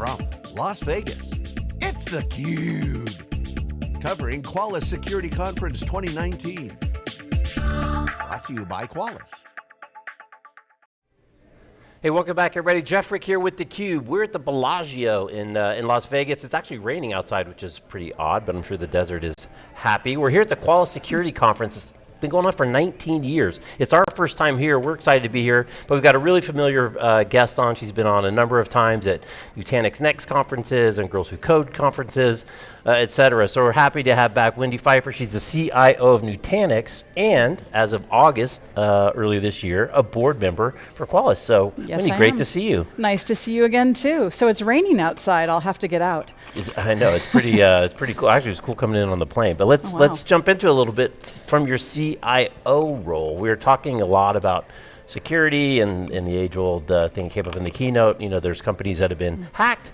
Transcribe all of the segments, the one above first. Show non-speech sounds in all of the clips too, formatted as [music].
from Las Vegas, it's theCUBE. Covering Qualys Security Conference 2019. Brought to you by Qualys. Hey, welcome back everybody. Jeff Frick here with theCUBE. We're at the Bellagio in, uh, in Las Vegas. It's actually raining outside, which is pretty odd, but I'm sure the desert is happy. We're here at the Qualys Security Conference been going on for 19 years. It's our first time here. We're excited to be here, but we've got a really familiar uh, guest on. She's been on a number of times at Nutanix Next conferences and Girls Who Code conferences, uh, et cetera. So we're happy to have back Wendy Pfeiffer. She's the CIO of Nutanix and, as of August uh, early this year, a board member for Qualys. So yes, Wendy, I great am. to see you. Nice to see you again too. So it's raining outside. I'll have to get out. It's, I know, it's pretty, uh, it's pretty cool. Actually, it's cool coming in on the plane. But let's, oh, wow. let's jump into a little bit from your CIO role. We are talking a lot about security and, and the age-old uh, thing came up in the keynote. You know, there's companies that have been mm. hacked,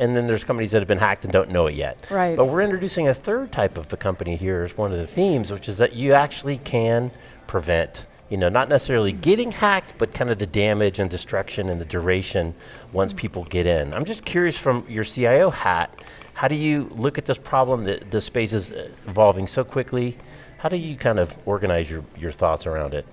and then there's companies that have been hacked and don't know it yet. Right. But we're introducing a third type of the company here as one of the themes, which is that you actually can prevent you know, not necessarily getting hacked, but kind of the damage and destruction and the duration once people get in. I'm just curious from your CIO hat, how do you look at this problem that the space is evolving so quickly? How do you kind of organize your, your thoughts around it?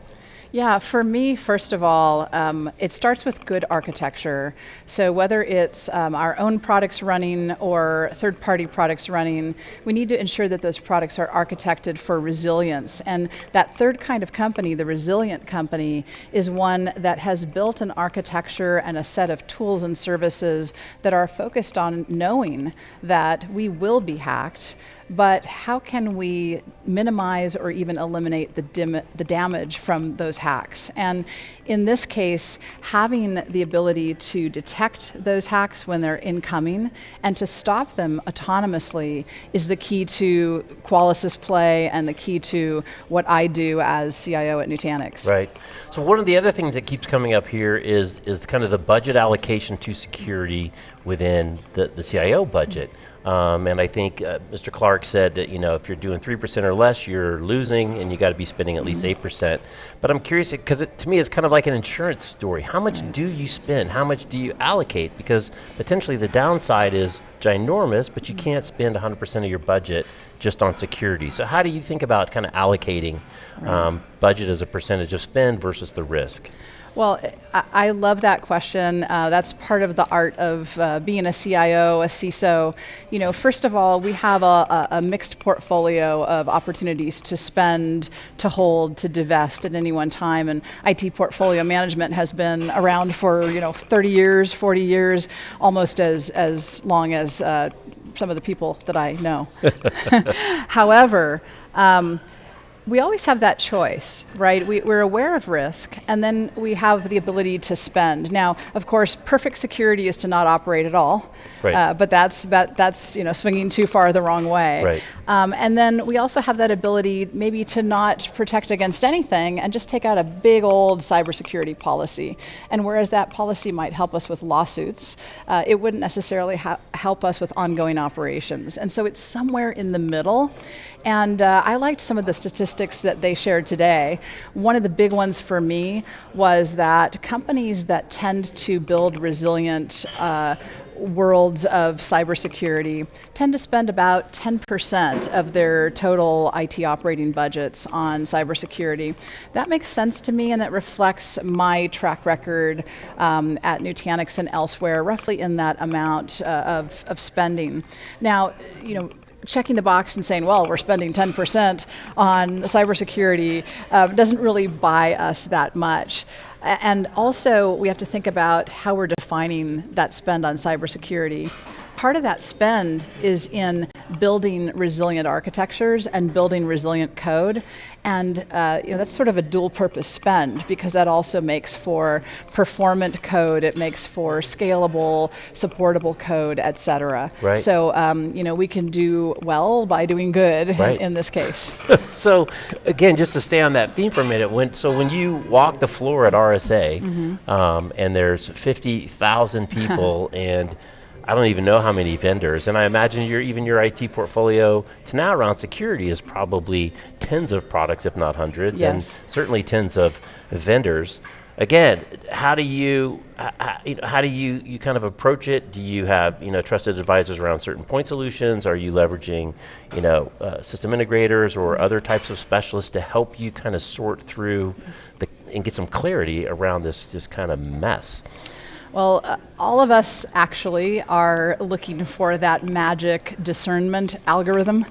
Yeah, for me, first of all, um, it starts with good architecture. So whether it's um, our own products running or third-party products running, we need to ensure that those products are architected for resilience. And that third kind of company, the resilient company, is one that has built an architecture and a set of tools and services that are focused on knowing that we will be hacked, but how can we minimize or even eliminate the, the damage from those hacks? And in this case, having the ability to detect those hacks when they're incoming and to stop them autonomously is the key to Qualys's play and the key to what I do as CIO at Nutanix. Right. So one of the other things that keeps coming up here is, is kind of the budget allocation to security within the, the CIO budget. Um, and I think uh, Mr. Clark said that you know if you're doing 3% or less, you're losing and you got to be spending at least 8%. Mm-hmm. But I'm curious, because to me it's kind of like an insurance story. How much do you spend? How much do you allocate? Because potentially the downside is ginormous, but you can't spend 100% of your budget just on security. So how do you think about kind of allocating um, budget as a percentage of spend versus the risk? Well, I, love that question. Uh, that's part of the art of uh, being a CIO, a CISO. You know, first of all, we have a, a, mixed portfolio of opportunities to spend, to hold, to divest at any one time. And IT portfolio management has been around for you know 30 years, 40 years, almost as as long as uh, some of the people that I know. [laughs] However. Um, we always have that choice, right? We, are aware of risk, and then we have the ability to spend. Now, of course, perfect security is to not operate at all, right. uh, but that's that, that's you know swinging too far the wrong way. Right. Um, and then we also have that ability maybe to not protect against anything and just take out a big old cybersecurity policy. And whereas that policy might help us with lawsuits, uh, it wouldn't necessarily help us with ongoing operations. And so it's somewhere in the middle. And uh, I liked some of the statistics that they shared today. One of the big ones for me was that companies that tend to build resilient uh, worlds of cybersecurity tend to spend about 10% of their total IT operating budgets on cybersecurity. That makes sense to me and that reflects my track record um, at Nutanix and elsewhere, roughly in that amount uh, of, of spending. Now, you know, checking the box and saying, well, we're spending 10% on cybersecurity uh, doesn't really buy us that much. And also, we have to think about how we're defining that spend on cybersecurity. Part of that spend is in building resilient architectures and building resilient code. And uh, you know, that's sort of a dual purpose spend because that also makes for performant code, it makes for scalable, supportable code, et cetera. Right. So um, you know, we can do well by doing good [laughs] right. in this case. [laughs] so again, just to stay on that theme for a minute, when, so when you walk the floor at RSA mm -hmm. um, and there's 50,000 people [laughs] and I don't even know how many vendors, and I imagine your, even your IT portfolio to now around security is probably tens of products, if not hundreds, yes. and certainly tens of vendors. again, how do you how, you know, how do you you kind of approach it? Do you have you know trusted advisors around certain point solutions? Are you leveraging you know uh, system integrators or other types of specialists to help you kind of sort through the and get some clarity around this just kind of mess? Well, uh, all of us actually are looking for that magic discernment algorithm.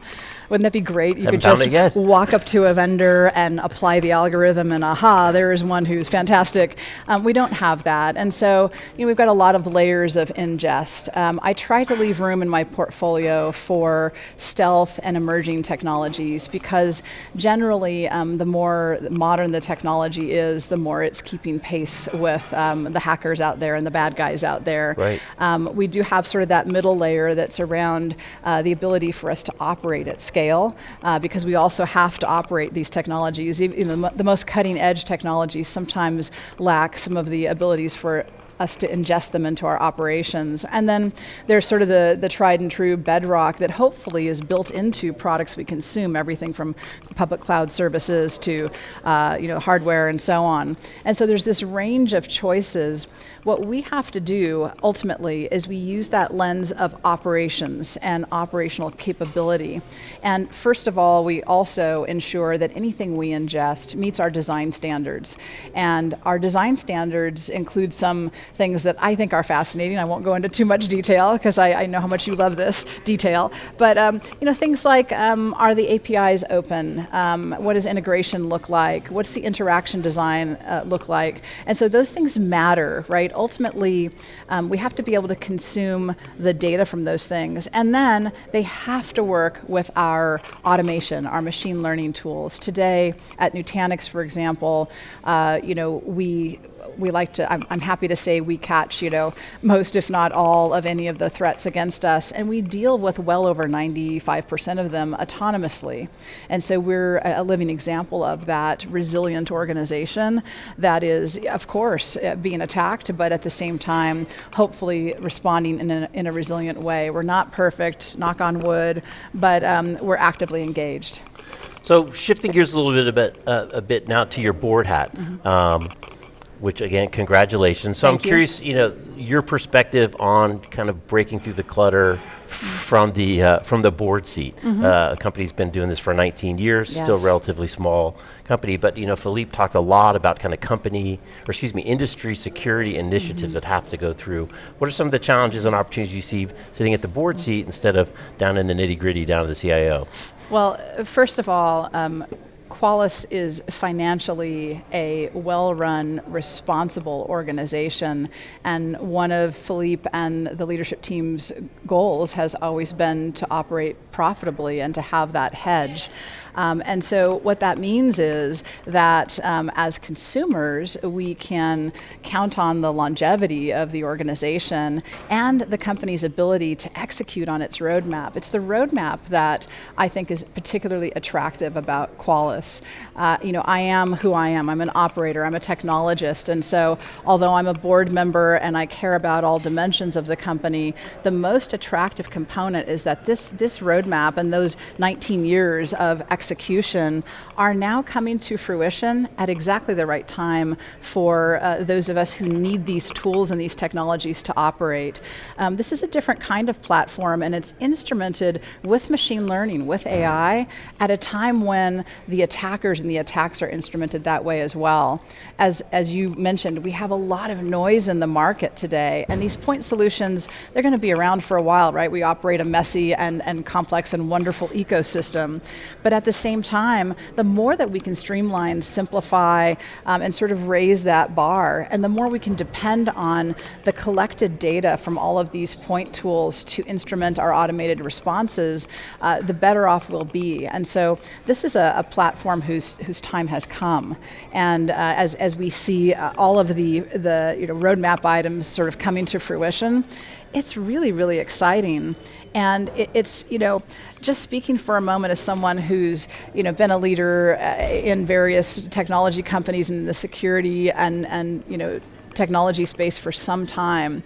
Wouldn't that be great? You Haven't could just walk up to a vendor and apply the algorithm, and aha, there is one who's fantastic. Um, we don't have that, and so you know, we've got a lot of layers of ingest. Um, I try to leave room in my portfolio for stealth and emerging technologies because generally, um, the more modern the technology is, the more it's keeping pace with um, the hackers out there and the bad guys out there. Right. Um, we do have sort of that middle layer that's around uh, the ability for us to operate at scale, uh, because we also have to operate these technologies. Even the, the most cutting edge technologies sometimes lack some of the abilities for us to ingest them into our operations. And then there's sort of the, the tried and true bedrock that hopefully is built into products we consume, everything from public cloud services to uh, you know, hardware and so on. And so there's this range of choices. What we have to do ultimately is we use that lens of operations and operational capability. And first of all, we also ensure that anything we ingest meets our design standards. And our design standards include some things that I think are fascinating. I won't go into too much detail because I, I know how much you love this detail. But um, you know, things like um, are the APIs open? Um, what does integration look like? What's the interaction design uh, look like? And so those things matter, right? Ultimately, um, we have to be able to consume the data from those things, and then they have to work with our automation, our machine learning tools. Today at Nutanix, for example, uh, you know, we we like to, I'm, I'm, happy to say we catch, you know, most if not all of any of the threats against us, and we deal with well over 95% of them autonomously. And so we're a, a living example of that resilient organization that is, of course, uh, being attacked, but at the same time, hopefully responding in a, in a resilient way. We're not perfect, knock on wood, but um, we're actively engaged. So shifting gears a little bit, a bit, uh, a bit now to your board hat. Mm-hmm. Um, which again, congratulations. So Thank I'm curious, you. you know, your perspective on kind of breaking through the clutter from the uh, from the board seat. Mm-hmm. Uh, a company's been doing this for 19 years, yes. still relatively small company, but you know, Philippe talked a lot about kind of company, or excuse me, industry security initiatives mm-hmm. that have to go through. What are some of the challenges and opportunities you see sitting at the board seat instead of down in the nitty gritty down to the CIO? Well, first of all. Um, Qualys is financially a well run, responsible organization. And one of Philippe and the leadership team's goals has always been to operate profitably and to have that hedge. Um, and so what that means is that um, as consumers, we can count on the longevity of the organization and the company's ability to execute on its roadmap. It's the roadmap that I think is particularly attractive about Qualys. Uh, you know, I am who I am. I'm an operator. I'm a technologist. And so although I'm a board member and I care about all dimensions of the company, the most attractive component is that this, this roadmap and those 19 years of execution execution are now coming to fruition at exactly the right time for uh, those of us who need these tools and these technologies to operate. Um, this is a different kind of platform and it's instrumented with machine learning, with AI, at a time when the attackers and the attacks are instrumented that way as well. As, as you mentioned, we have a lot of noise in the market today and these point solutions, they're going to be around for a while, right? We operate a messy and, and complex and wonderful ecosystem. But at the same time, the more that we can streamline, simplify, um, and sort of raise that bar, and the more we can depend on the collected data from all of these point tools to instrument our automated responses, uh, the better off we'll be. And so this is a, a platform whose, whose time has come. And uh, as, as we see uh, all of the, the you know, roadmap items sort of coming to fruition, it's really, really exciting. And it, it's, you know, just speaking for a moment as someone who's, you know, been a leader uh, in various technology companies in the security and, and you know, technology space for some time.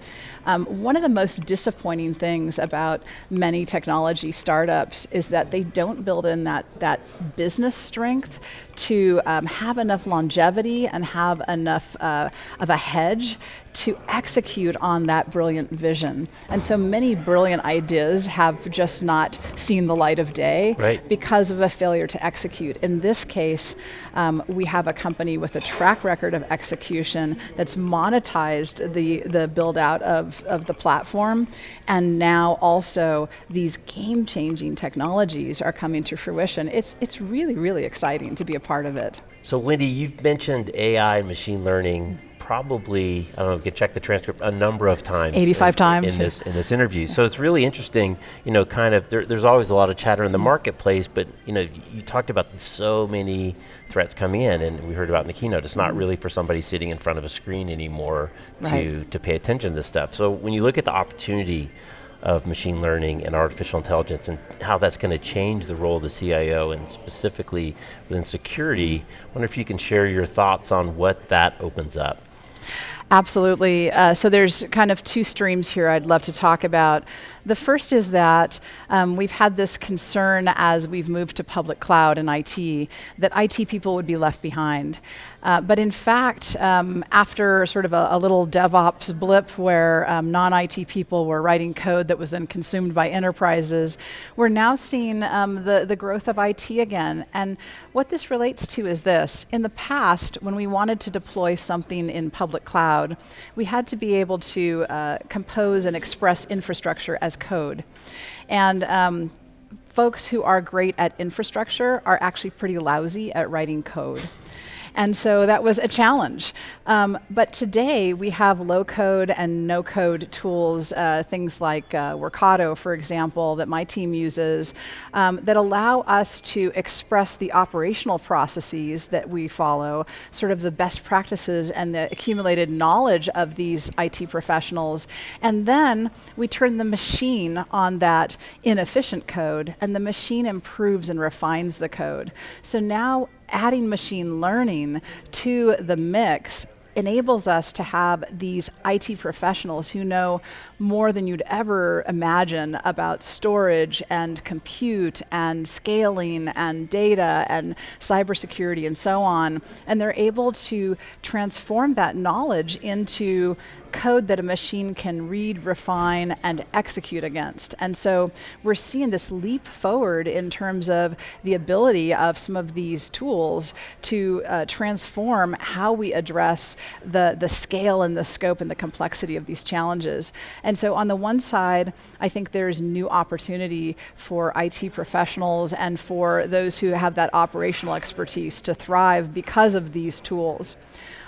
Um, one of the most disappointing things about many technology startups is that they don't build in that, that business strength to um, have enough longevity and have enough uh, of a hedge to execute on that brilliant vision. And so many brilliant ideas have just not seen the light of day right. because of a failure to execute. In this case, um, we have a company with a track record of execution that's monetized the, the build out of, of the platform. And now also these game changing technologies are coming to fruition. It's, it's really, really exciting to be a part of it. So, Wendy, you've mentioned AI and machine learning probably, I don't know, you can check the transcript a number of times. 85 in, times. In this, in this interview. So it's really interesting, you know, kind of, there, there's always a lot of chatter in the marketplace, but, you know, you talked about so many threats coming in, and we heard about in the keynote, it's not mm-hmm. really for somebody sitting in front of a screen anymore Right. to, to pay attention to this stuff. So when you look at the opportunity of machine learning and artificial intelligence and how that's going to change the role of the CIO and specifically within security, I wonder if you can share your thoughts on what that opens up. Absolutely. Uh, so there's kind of two streams here I'd love to talk about. The first is that um, we've had this concern as we've moved to public cloud and IT that IT people would be left behind. Uh, but in fact, um, after sort of a, a, little DevOps blip where um, non IT people were writing code that was then consumed by enterprises, we're now seeing um, the, the growth of IT again. And what this relates to is this in the past, when we wanted to deploy something in public cloud, we had to be able to uh, compose and express infrastructure as code. And um, folks who are great at infrastructure are actually pretty lousy at writing code. And so that was a challenge. Um, but today we have low code and no code tools, uh, things like uh, Workato, for example, that my team uses, um, that allow us to express the operational processes that we follow, sort of the best practices and the accumulated knowledge of these IT professionals. And then we turn the machine on that inefficient code, and the machine improves and refines the code. So now adding machine learning to the mix enables us to have these IT professionals who know more than you'd ever imagine about storage and compute and scaling and data and cybersecurity and so on. And they're able to transform that knowledge into code that a machine can read, refine, and execute against. And so we're seeing this leap forward in terms of the ability of some of these tools to uh, transform how we address the, the scale and the scope and the complexity of these challenges. And so on the one side, I think there's new opportunity for IT professionals and for those who have that operational expertise to thrive because of these tools.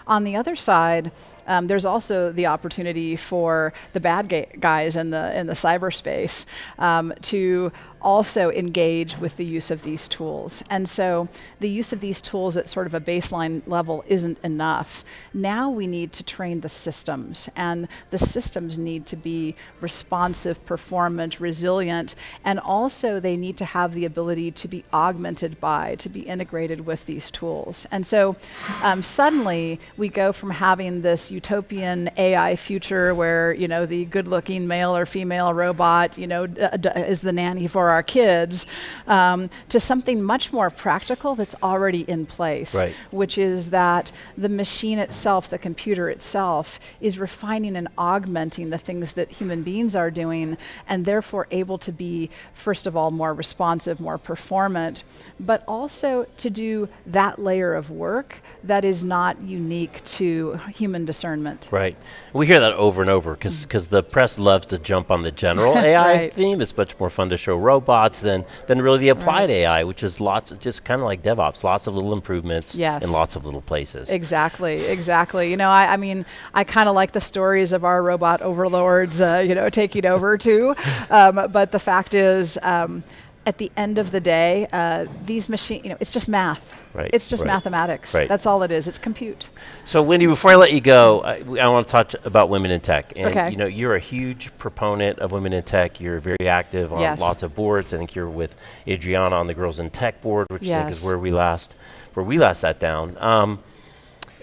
On the other side, um, there's also the opportunity for the bad guys in the in the cyberspace um, to also engage with the use of these tools. And so the use of these tools at sort of a baseline level isn't enough. Now we need to train the systems, and the systems need to be responsive, performant, resilient, and also they need to have the ability to be augmented by, to be integrated with these tools. And so um, suddenly we go from having this utopian AI future where you know the good-looking male or female robot you know is the nanny for our kids, um, to something much more practical that's already in place, right. which is that the machine itself, the computer itself, is refining and augmenting the things that human beings are doing, and therefore able to be first of all more responsive, more performant, but also to do that layer of work that is not unique to human discernment. Right. We hear that over and over because mm. the press loves to jump on the general [laughs] AI right. theme. It's much more fun to show robots than, than really the applied right. AI, which is lots, of, just kind of like DevOps, lots of little improvements yes. in lots of little places. Exactly, exactly. You know, I, I mean, I kind of like the stories of our robot overlords, uh, you know, taking over too. [laughs] Um, but the fact is, um, at the end of the day, uh, these machines, you know, it's just math. Right. It's just right. mathematics. Right. That's all it is. It's compute. So, Wendy, before I let you go, I, I want to talk about women in tech. And okay. you know, you're a huge proponent of women in tech. You're very active on yes. lots of boards. I think you're with Adriana on the Girls in Tech board, which yes. I think is where we last where we last sat down. Um,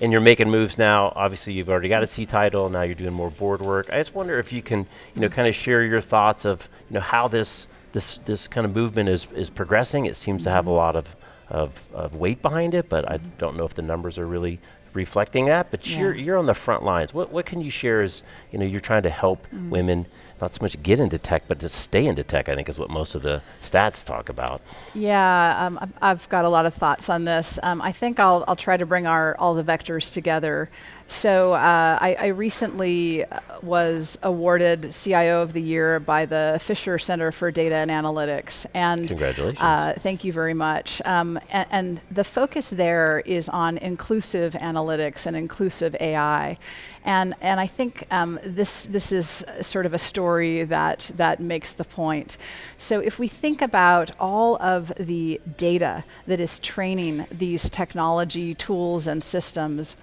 and you're making moves now. Obviously, you've already got a C title. Now you're doing more board work. I just wonder if you can, you know, kind of share your thoughts of, you know, how this this this kind of movement is is progressing. It seems mm-hmm. to have a lot of of, of weight behind it, but I don't know if the numbers are really reflecting that. But yeah. you're you're on the front lines. What what can you share as you know you're trying to help mm. women not so much get into tech, but to stay into tech, I think is what most of the stats talk about. Yeah, um, I've got a lot of thoughts on this. Um, I think I'll, I'll try to bring our all the vectors together. So uh, I, I, recently uh, was awarded CIO of the Year by the Fisher Center for Data and Analytics. And congratulations! Uh, thank you very much. Um, and, and, the focus there is on inclusive analytics and inclusive AI. And and I think um, this this is sort of a story that that makes the point. So if we think about all of the data that is training these technology tools and systems.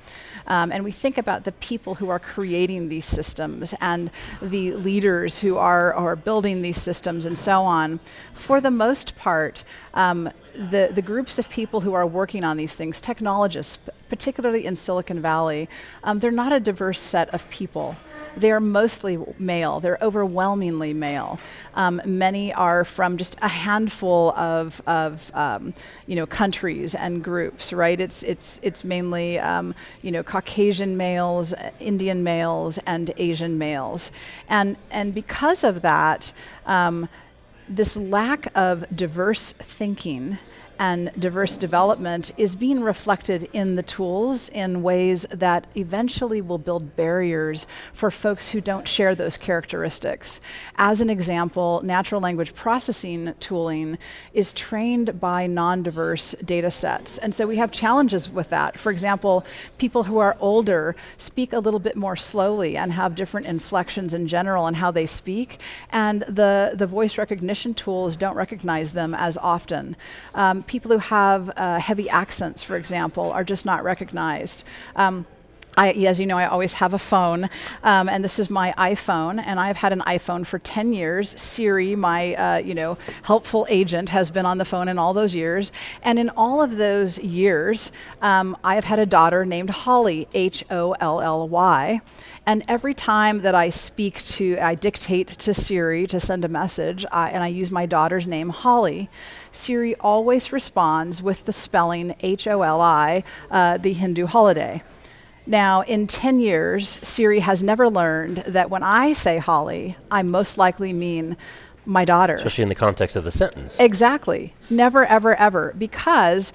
Um, and we think about the people who are creating these systems and the leaders who are, are building these systems and so on. For the most part, um, the, the groups of people who are working on these things, technologists, particularly in Silicon Valley, um, they're not a diverse set of people they're mostly male. They're overwhelmingly male. Um, many are from just a handful of, of um, you know, countries and groups, right? It's, it's, it's mainly, um, you know, Caucasian males, Indian males, and Asian males. And, and because of that, um, this lack of diverse thinking and diverse development is being reflected in the tools in ways that eventually will build barriers for folks who don't share those characteristics. As an example, natural language processing tooling is trained by non-diverse data sets. And so we have challenges with that. For example, people who are older speak a little bit more slowly and have different inflections in general in how they speak, and the, the voice recognition tools don't recognize them as often. Um, people who have uh, heavy accents, for example, are just not recognized. Um, I, as you know, I always have a phone, um, and this is my iPhone, and I've had an iPhone for 10 years. Siri, my uh, you know helpful agent, has been on the phone in all those years, and in all of those years, um, I have had a daughter named Holly, H-O-L-L-Y, and every time that I speak to, I dictate to Siri to send a message, I, and I use my daughter's name, Holly, Siri always responds with the spelling H-O-L-I, uh, the Hindu holiday. Now, in 10 years, Siri has never learned that when I say Holly, I most likely mean my daughter. Especially in the context of the sentence. Exactly. Never, ever, ever. Because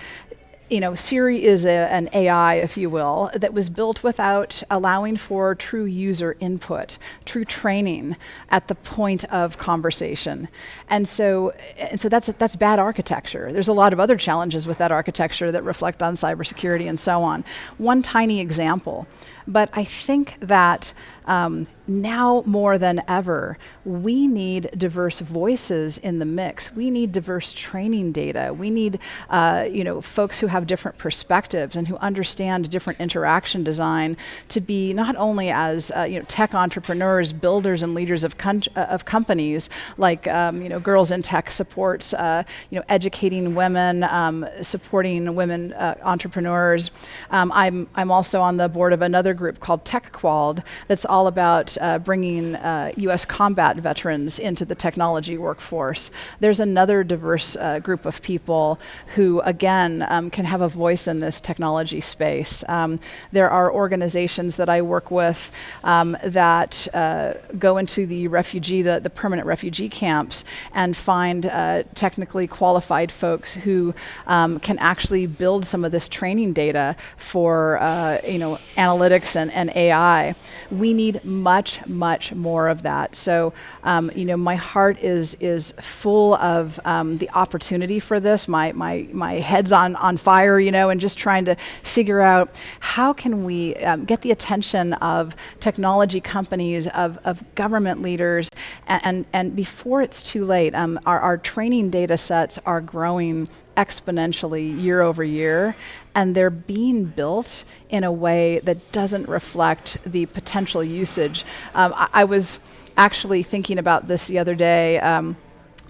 you know, Siri is a, an AI, if you will, that was built without allowing for true user input, true training at the point of conversation. And so, and so that's, that's bad architecture. There's a lot of other challenges with that architecture that reflect on cybersecurity and so on. One tiny example, but I think that um, now more than ever, we need diverse voices in the mix. We need diverse training data. We need uh, you know, folks who have different perspectives and who understand different interaction design to be not only as uh, you know, tech entrepreneurs, builders and leaders of, uh, of companies, like um, you know, Girls in Tech supports uh, you know, educating women, um, supporting women uh, entrepreneurs. Um, I'm, I'm also on the board of another group called TechQuald that's all about uh, bringing uh, U.S. combat veterans into the technology workforce. There's another diverse uh, group of people who, again, um, can have a voice in this technology space. Um, there are organizations that I work with um, that uh, go into the refugee, the, the permanent refugee camps, and find uh, technically qualified folks who um, can actually build some of this training data for, uh, you know, analytics and, and AI. We need much, much more of that. So, um, you know, my heart is is full of um, the opportunity for this. My my my head's on on fire, you know, and just trying to figure out how can we um, get the attention of technology companies, of of government leaders, and and, and before it's too late. Um, our our training data sets are growing exponentially year over year, and they're being built in a way that doesn't reflect the potential usage. Um, I, I, was actually thinking about this the other day. Um,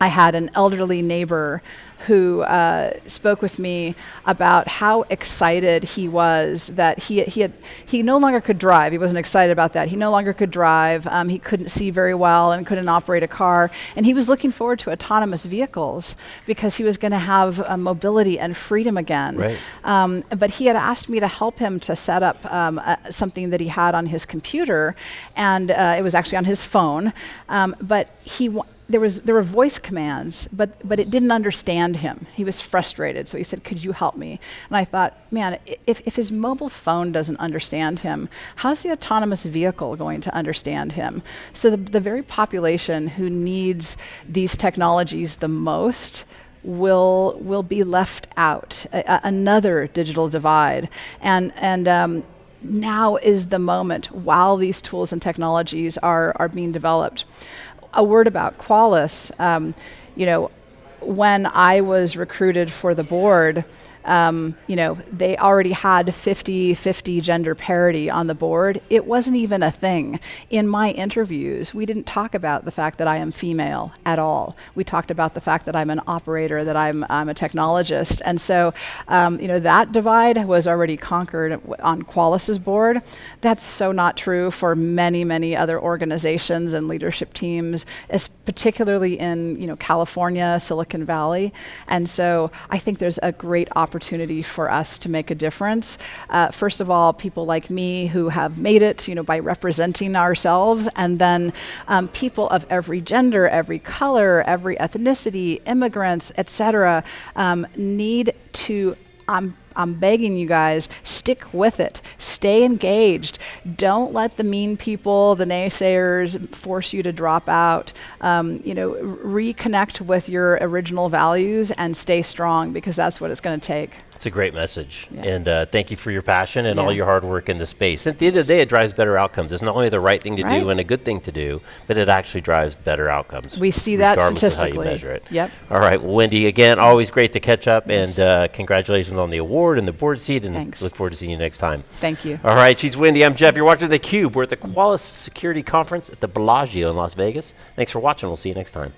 I had an elderly neighbor who uh, spoke with me about how excited he was that he, he, had, he no longer could drive. He wasn't excited about that. He no longer could drive. Um, he couldn't see very well and couldn't operate a car. And he was looking forward to autonomous vehicles because he was going to have uh, mobility and freedom again. Right. Um, but he had asked me to help him to set up um, uh, something that he had on his computer, and uh, it was actually on his phone. Um, but he there was there were voice commands, but but it didn't understand him. He was frustrated, so he said, "Could you help me?" And I thought, man, if if his mobile phone doesn't understand him, how's the autonomous vehicle going to understand him? So the the very population who needs these technologies the most will will be left out. A, another digital divide, and and um, now is the moment while these tools and technologies are are being developed a word about Qualys. Um, you know, when I was recruited for the board, um, you know, they already had 50-50 gender parity on the board. It wasn't even a thing. In my interviews, we didn't talk about the fact that I am female at all. We talked about the fact that I'm an operator, that I'm, I'm a technologist. And so, um, you know, that divide was already conquered on Qualys's board. That's so not true for many, many other organizations and leadership teams, particularly in, you know, California, Silicon Valley. And so I think there's a great opportunity opportunity for us to make a difference. Uh, first of all, people like me who have made it, you know, by representing ourselves, and then um, people of every gender, every color, every ethnicity, immigrants, etc., um, need to um, I'm begging you guys, stick with it. Stay engaged. Don't let the mean people, the naysayers, force you to drop out. Um, you know, reconnect with your original values and stay strong because that's what it's going to take. It's a great message. Yeah. And uh, thank you for your passion and yeah. all your hard work in the space. At the end of the day, it drives better outcomes. It's not only the right thing to right. do and a good thing to do, but it actually drives better outcomes. We see that statistically. how you measure it. Yep. All right, well, Wendy, again, always great to catch up yes. and uh, congratulations on the award board and the board seat, and Thanks. look forward to seeing you next time. Thank you. All right, she's Wendy, I'm Jeff. You're watching theCUBE. We're at the Qualys Security Conference at the Bellagio in Las Vegas. Thanks for watching, we'll see you next time.